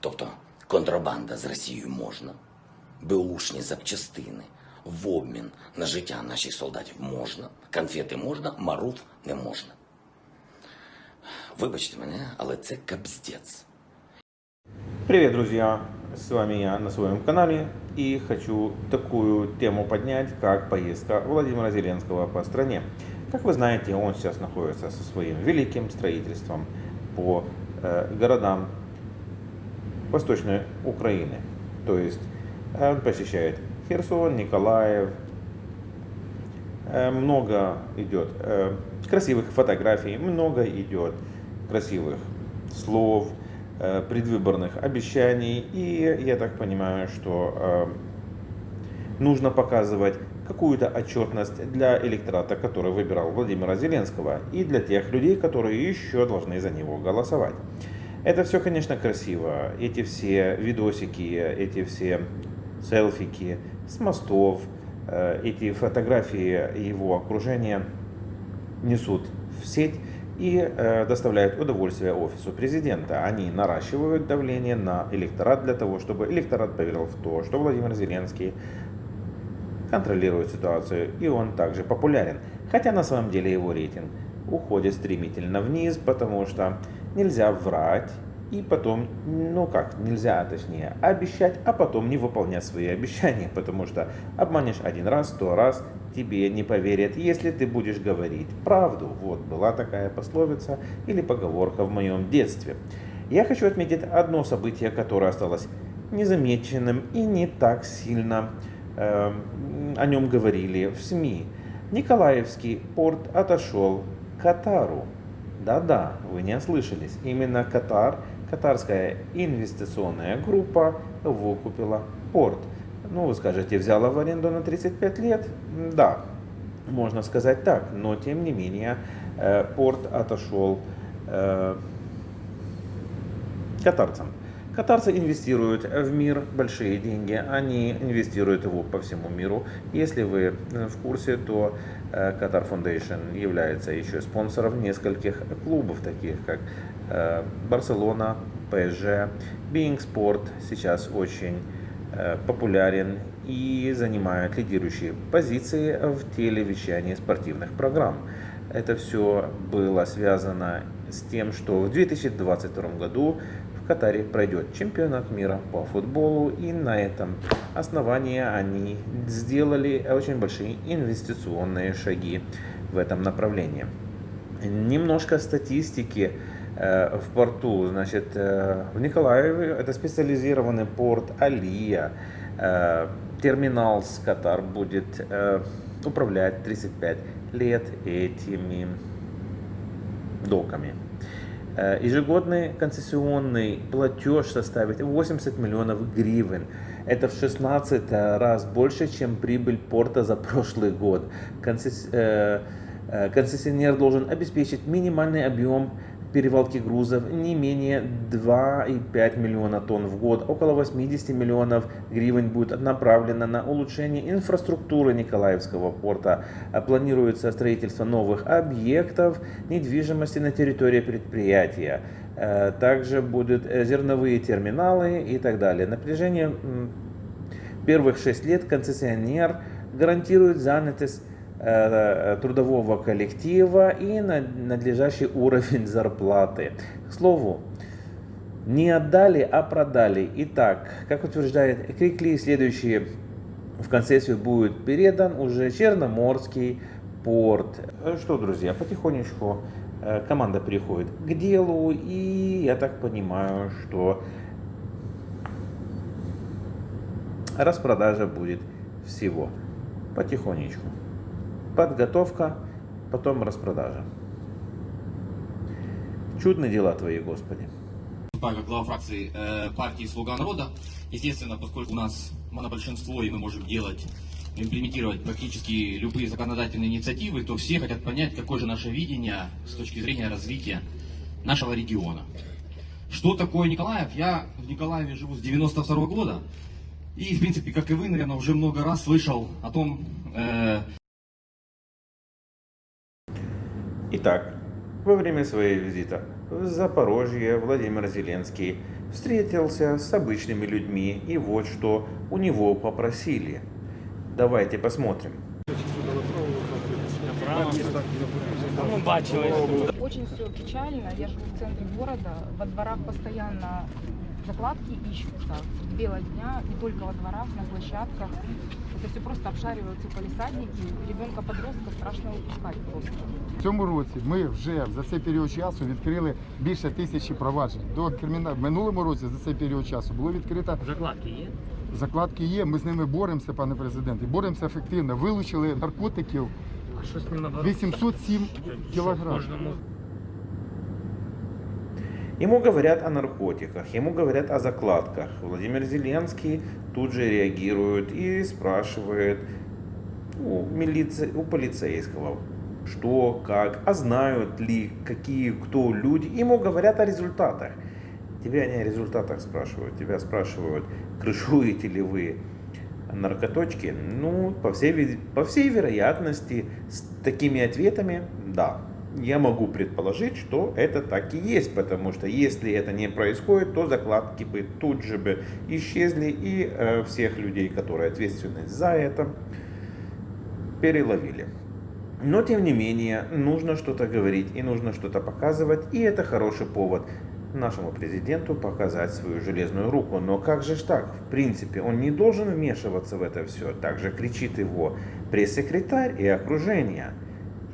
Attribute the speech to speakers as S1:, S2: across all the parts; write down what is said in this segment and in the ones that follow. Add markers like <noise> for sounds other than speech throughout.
S1: Тобто контрабанда з Росією можна, беушні запчастини в обмін на життя наших солдатів можна, конфети можна, маруф не можна. Вибачте мене, але це капздець.
S2: Привет, друзья! С вами я на своем канале и хочу такую тему поднять, как поездка Владимира Зеленского по стране. Как вы знаете, он сейчас находится со своим великим строительством по э, городам Восточной Украины. То есть э, он посещает Херсон, Николаев. Э, много идет э, красивых фотографий, много идет красивых слов, предвыборных обещаний. И я так понимаю, что нужно показывать какую-то отчетность для электората, который выбирал Владимира Зеленского, и для тех людей, которые еще должны за него голосовать. Это все, конечно, красиво. Эти все видосики, эти все селфики с мостов, э, эти фотографии его окружения несут в сеть и э, доставляют удовольствие офису президента. Они наращивают давление на электорат для того, чтобы электорат поверил в то, что Владимир Зеленский контролирует ситуацию и он также популярен. Хотя на самом деле его рейтинг уходит стремительно вниз, потому что нельзя врать и потом, ну как, нельзя точнее обещать, а потом не выполнять свои обещания, потому что обманешь один раз, сто раз, тебе не поверят, если ты будешь говорить правду. Вот была такая пословица или поговорка в моем детстве. Я хочу отметить одно событие, которое осталось незамеченным и не так сильно э, о нем говорили в СМИ. Николаевский порт отошел к Катару. Да-да, вы не ослышались. Именно Катар, катарская инвестиционная группа выкупила порт. Ну, вы скажете, взяла в аренду на 35 лет? Да, можно сказать так. Но, тем не менее, э, порт отошел э, катарцам. Катарцы инвестируют в мир большие деньги, они инвестируют его по всему миру. Если вы в курсе, то Qatar Foundation является еще спонсором нескольких клубов, таких как Барселона, PSG, Being Sport сейчас очень популярен и занимает лидирующие позиции в телевещании спортивных программ. Это все было связано с тем, что в 2022 году в Катаре пройдет чемпионат мира по футболу, и на этом основании они сделали очень большие инвестиционные шаги в этом направлении. Немножко статистики в порту, значит, в Николаеве это специализированный порт Алия, терминал с Катар будет управлять 35 лет этими доками. Ежегодный концессионный платеж составит 80 миллионов гривен. Это в 16 раз больше, чем прибыль порта за прошлый год. Концессионер должен обеспечить минимальный объем перевалки грузов не менее 2,5 миллиона тонн в год. Около 80 миллионов гривен будет направлено на улучшение инфраструктуры Николаевского порта. Планируется строительство новых объектов недвижимости на территории предприятия. Также будут зерновые терминалы и так далее. На протяжении первых 6 лет концессионер гарантирует занятость трудового коллектива и надлежащий уровень <laughs> зарплаты. К слову, не отдали, а продали. Итак, как утверждает Крикли, следующий в концессию будет передан уже Черноморский порт. Что, друзья, потихонечку команда переходит к делу, и я так понимаю, что распродажа будет всего потихонечку подготовка, потом распродажа. Чудные дела Твои, Господи.
S3: Как глава фракции э, партии «Слуга народа», естественно, поскольку у нас монобольшинство и мы можем делать, имплементировать практически любые законодательные инициативы, то все хотят понять, какое же наше видение с точки зрения развития нашего региона. Что такое Николаев? Я в Николаеве живу с 92 -го года. И, в принципе, как и вы, наверное, уже много раз слышал о том, э,
S2: Итак, во время своего визита в Запорожье Владимир Зеленский встретился с обычными людьми и вот что у него попросили. Давайте посмотрим.
S4: Ну, бачили.
S5: Очень все печально. Я живу в центре города. Во дворах постоянно закладки ищутся. Белого дня, не только во дворах, на площадках. Это все просто обшариваются полисадники. Ребенка-подростка страшно выпускать просто.
S6: В цьому році ми вже за цей період часу відкрили більше тисячі проваджень. До криміна... В минулому році за цей період часу було відкрито
S4: Закладки є?
S6: закладки. Є. Ми з ними боремося, пане президент, і боремося ефективно. Вилучили наркотиків
S4: А що з ним
S6: 807 кілограм.
S2: Ему говорят о наркотиках, ему говорят о закладках. Владимир Зеленский тут же реагирует и спрашивает у, милиции, у полицейского, что, как, а знают ли, какие, кто люди. Ему говорят о результатах. Тебя не о результатах спрашивают, тебя спрашивают, крышуете ли вы наркоточки. Ну, по всей, по всей вероятности, с такими ответами, да. Я могу предположить, что это так и есть, потому что если это не происходит, то закладки бы тут же бы исчезли и э, всех людей, которые ответственны за это, переловили. Но тем не менее, нужно что-то говорить и нужно что-то показывать, и это хороший повод нашему президенту показать свою железную руку. Но как же так? В принципе, он не должен вмешиваться в это все. Также кричит его пресс-секретарь и окружение.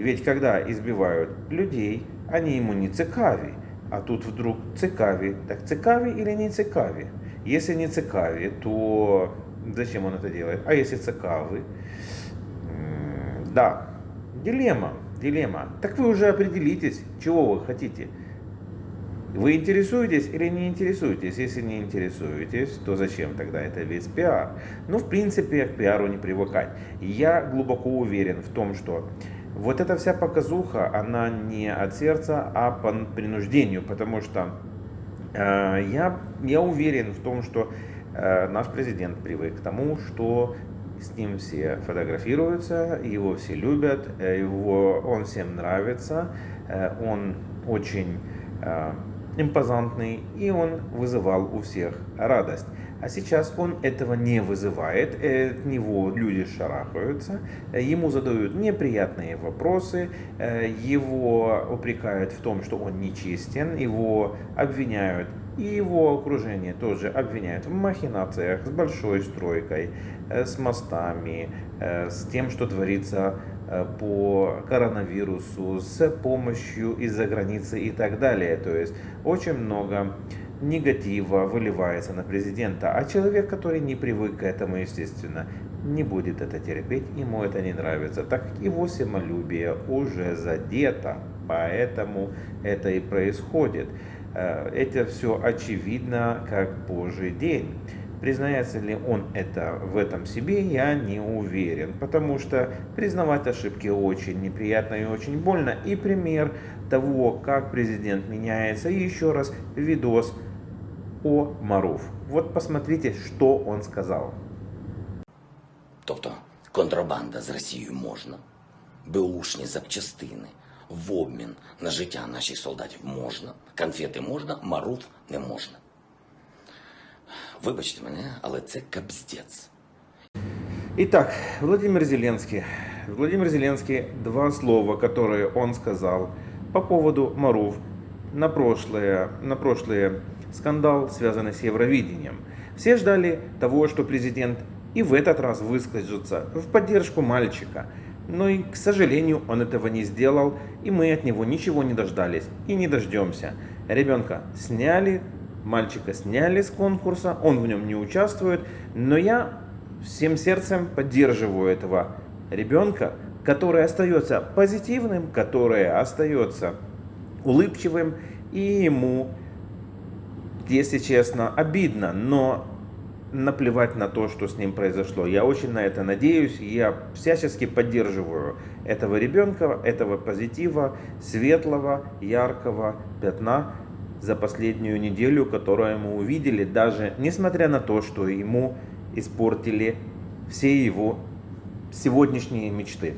S2: Ведь когда избивают людей, они ему не цикави. А тут вдруг цикави. Так цикави или не цикави? Если не цикави, то зачем он это делает? А если цикавы? Да, дилемма, дилемма. Так вы уже определитесь, чего вы хотите. Вы интересуетесь или не интересуетесь? Если не интересуетесь, то зачем тогда это весь пиар? Ну, в принципе, к пиару не привыкать. Я глубоко уверен в том, что вот эта вся показуха, она не от сердца, а по принуждению, потому что э, я, я уверен в том, что э, наш президент привык к тому, что с ним все фотографируются, его все любят, э, его, он всем нравится, э, он очень э, импозантный, и он вызывал у всех радость. А сейчас он этого не вызывает, э, от него люди шарахаются, э, ему задают неприятные вопросы, э, его упрекают в том, что он нечестен, его обвиняют, и его окружение тоже обвиняют в махинациях с большой стройкой, с мостами, с тем, что творится по коронавирусу, с помощью из-за границы и так далее. То есть очень много негатива выливается на президента, а человек, который не привык к этому, естественно, не будет это терпеть, ему это не нравится, так как его самолюбие уже задето, поэтому это и происходит. Э, Это все очевидно, как Божий день. Признается ли он это в этом себе, я не уверен, потому что признавать ошибки очень неприятно и очень больно. И пример того, как президент меняется, и еще раз видос о Маруф. Вот посмотрите, что он сказал.
S1: Тобто контрабанда з Росією можна, беушні запчастини в обмін на життя наших солдатів можна, конфети можна, маруф не можна. Вибачте мене, але це кабздець.
S2: Итак, Владимир Зеленский. Владимир Зеленский, два слова, которые он сказал по поводу Марув на прошлое, на прошлый скандал, связанный с Евровидением. Все ждали того, что президент и в этот раз выскажется в поддержку мальчика. Но, и, к сожалению, он этого не сделал, и мы от него ничего не дождались и не дождемся. Ребенка сняли, мальчика сняли с конкурса, он в нем не участвует, но я всем сердцем поддерживаю этого ребенка, который остается позитивным, который остается улыбчивым, и ему, если честно, обидно, но наплевать на то, что с ним произошло. Я очень на это надеюсь, я всячески поддерживаю этого ребенка, этого позитива, светлого, яркого пятна за последнюю неделю, которую мы увидели, даже несмотря на то, что ему испортили все его сегодняшние мечты.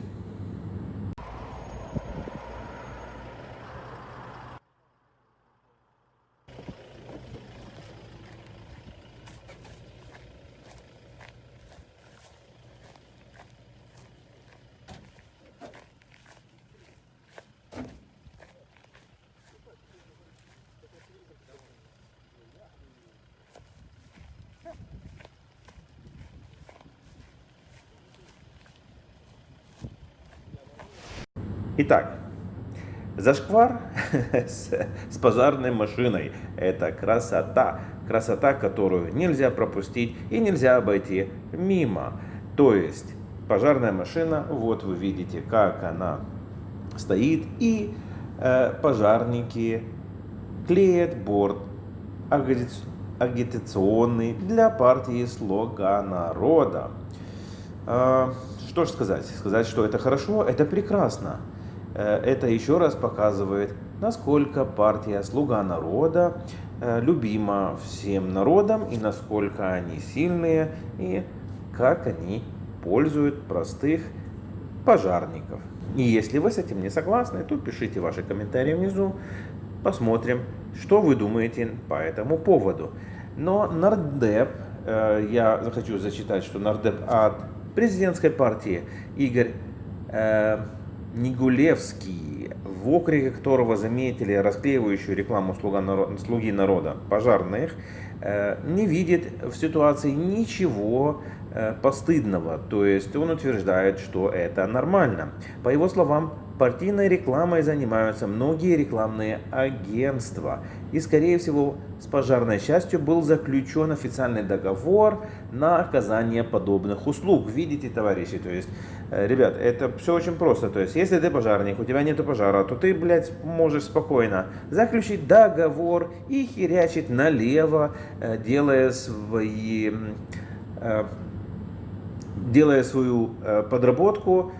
S2: Итак, зашквар <laughs> с, с пожарной машиной – это красота. Красота, которую нельзя пропустить и нельзя обойти мимо. То есть пожарная машина, вот вы видите, как она стоит, и э, пожарники клеят борт агитационный для партии «Слуга народа». А, Что же сказать? Сказать, что это хорошо, это прекрасно. Э, Это еще раз показывает, насколько партия «Слуга народа» э, любима всем народам и насколько они сильные и как они пользуют простых пожарников. И если вы с этим не согласны, то пишите ваши комментарии внизу, посмотрим, что вы думаете по этому поводу. Но нардеп, э, я хочу зачитать, что нардеп от президентской партии Игорь Нигулевский, в округе которого заметили расклеивающую рекламу слуга наро- слуги народа пожарных, не видит в ситуации ничего э, постыдного. То есть он утверждает, что это нормально. По его словам, партийной рекламой занимаются многие рекламные агентства. И, скорее всего, с пожарной частью был заключен официальный договор на оказание подобных услуг. Видите, товарищи, то есть, э, ребят, это все очень просто. То есть, если ты пожарник, у тебя нет пожара, то ты, блядь, можешь спокойно заключить договор и херячить налево, э, делая свои э, делая свою э, подработку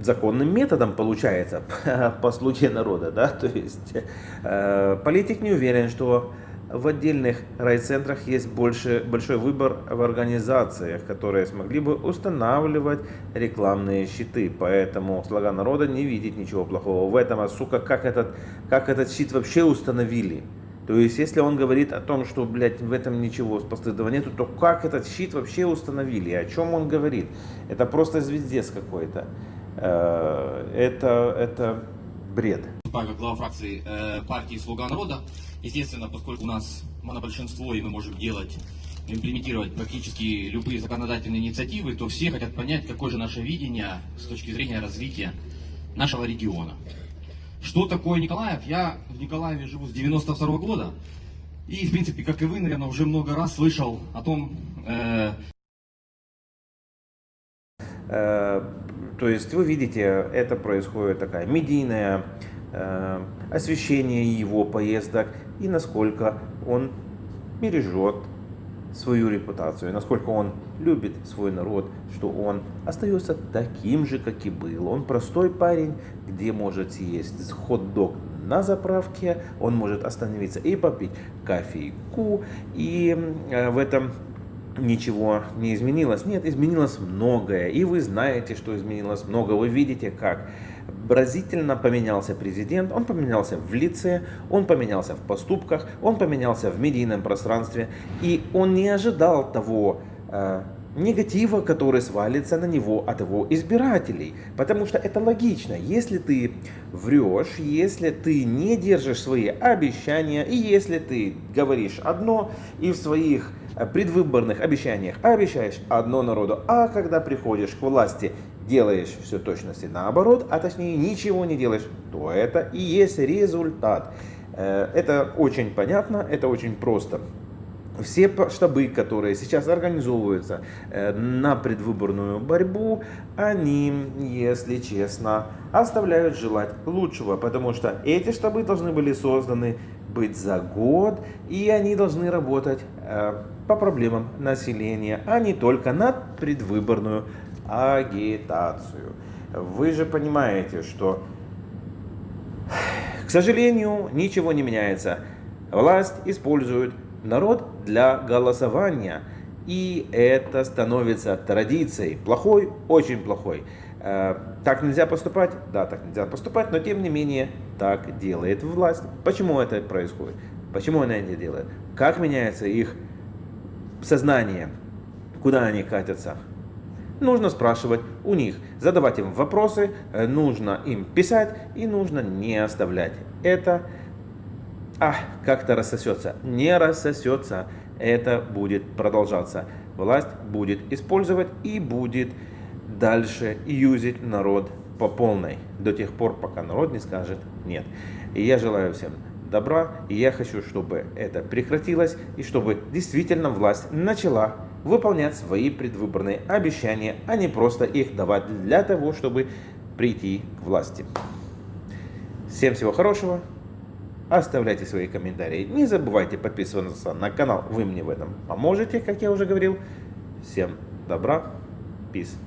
S2: законным методом получается <laughs> по слуге народа, да, то есть э, политик не уверен, что в отдельных райцентрах есть больше, большой выбор в организациях, которые смогли бы устанавливать рекламные щиты. Поэтому слуга народа не видит ничего плохого в этом. А сука, как этот, как этот щит вообще установили? То есть, если он говорит о том, что, блядь, в этом ничего постыдного нету, то как этот щит вообще установили? О чем он говорит? Это просто звездец какой-то. Э, Это, это бред.
S3: как глава фракции э, партии «Слуга народа». Естественно, поскольку у нас монобольшинство, и мы можем делать, имплементировать практически любые законодательные инициативы, то все хотят понять, какое же наше видение с точки зрения развития нашего региона. Что такое Николаев? Я в Николаеве живу с 92 года. И, в принципе, как и вы, наверное, уже много раз слышал о том, э,
S2: Э, То есть вы видите, это происходит такая медийное э, освещение его поездок и насколько он бережет свою репутацию, насколько он любит свой народ, что он остается таким же, как и был. Он простой парень, где может съесть хот-дог на заправке, он может остановиться и попить кофейку, и э, в этом ничего не изменилось. Нет, изменилось многое. И вы знаете, что изменилось много. Вы видите, как разительно поменялся президент. Он поменялся в лице, он поменялся в поступках, он поменялся в медийном пространстве. И он не ожидал того э, негатива, который свалится на него от его избирателей. Потому что это логично. Если ты врешь, если ты не держишь свои обещания, и если ты говоришь одно и в своих предвыборных обещаниях обещаешь одно народу, а когда приходишь к власти, делаешь все точности наоборот, а точнее ничего не делаешь, то это и есть результат. Э, Это очень понятно, это очень просто. Все штабы, которые сейчас организовываются э, на предвыборную борьбу, они, если честно, оставляют желать лучшего, потому что эти штабы должны были созданы быть за год, и они должны работать э, по проблемам населения, а не только на предвыборную агитацию. Вы же понимаете, что к сожалению, ничего не меняется. Власть использует народ для голосования. И это становится традицией. Плохой, очень плохой. Э, Так нельзя поступать? Да, так нельзя поступать, но тем не менее так делает власть. Почему это происходит? Почему она это делает? Как меняется их сознание? Куда они катятся? Нужно спрашивать у них, задавать им вопросы, э, нужно им писать и нужно не оставлять. Это а, как-то рассосется. Не рассосется. Это будет продолжаться. Власть будет использовать и будет дальше юзить народ по полной до тех пор, пока народ не скажет нет. И я желаю всем добра, и я хочу, чтобы это прекратилось, и чтобы действительно власть начала выполнять свои предвыборные обещания, а не просто их давать для того, чтобы прийти к власти. Всем всего хорошего. Оставляйте свои комментарии. Не забывайте подписываться на канал. Вы мне в этом поможете, как я уже говорил. Всем добра. Peace.